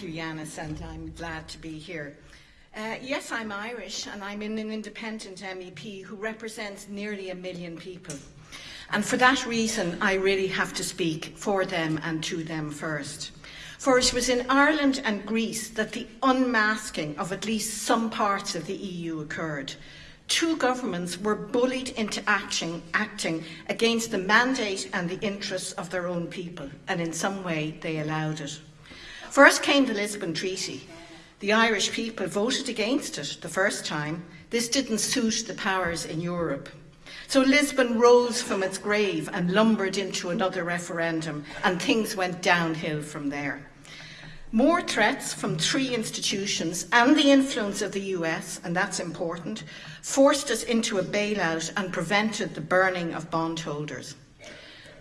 Thanks, and I'm glad to be here. Uh, yes, I'm Irish, and I'm an independent MEP who represents nearly a million people. And for that reason, I really have to speak for them and to them first. For it was in Ireland and Greece that the unmasking of at least some parts of the EU occurred. Two governments were bullied into action, acting against the mandate and the interests of their own people, and in some way they allowed it. First came the Lisbon Treaty. The Irish people voted against it the first time. This didn't suit the powers in Europe. So Lisbon rose from its grave and lumbered into another referendum, and things went downhill from there. More threats from three institutions and the influence of the US, and that's important, forced us into a bailout and prevented the burning of bondholders.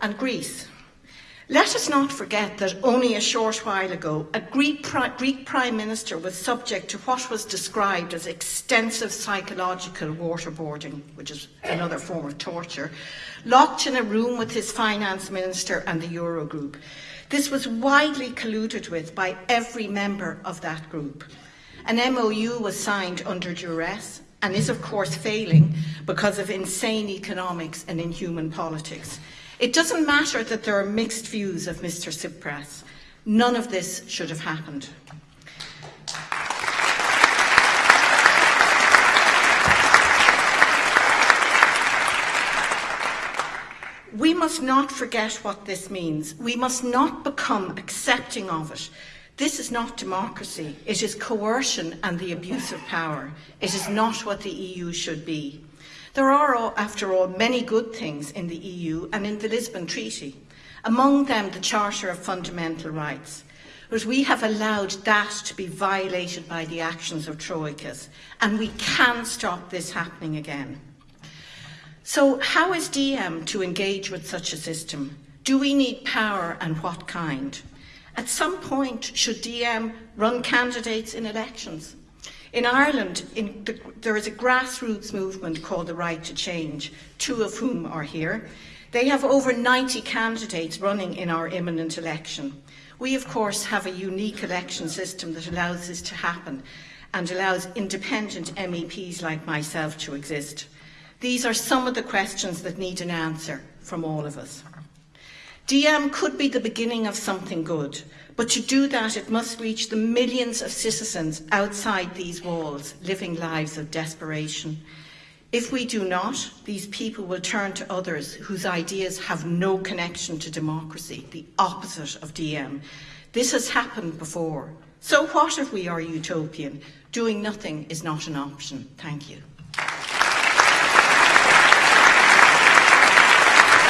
And Greece, let us not forget that only a short while ago, a Greek, Greek Prime Minister was subject to what was described as extensive psychological waterboarding, which is another form of torture, locked in a room with his Finance Minister and the Eurogroup. This was widely colluded with by every member of that group. An MOU was signed under duress and is, of course, failing because of insane economics and inhuman politics. It doesn't matter that there are mixed views of Mr Tsipras. None of this should have happened. We must not forget what this means. We must not become accepting of it. This is not democracy. It is coercion and the abuse of power. It is not what the EU should be. There are, after all, many good things in the EU and in the Lisbon Treaty, among them the Charter of Fundamental Rights. But we have allowed that to be violated by the actions of Troikas, and we can stop this happening again. So how is DiEM to engage with such a system? Do we need power and what kind? At some point, should DiEM run candidates in elections? In Ireland, in the, there is a grassroots movement called the Right to Change, two of whom are here. They have over 90 candidates running in our imminent election. We, of course, have a unique election system that allows this to happen and allows independent MEPs like myself to exist. These are some of the questions that need an answer from all of us. DiEM could be the beginning of something good, but to do that, it must reach the millions of citizens outside these walls, living lives of desperation. If we do not, these people will turn to others whose ideas have no connection to democracy, the opposite of DiEM. This has happened before. So what if we are utopian? Doing nothing is not an option. Thank you.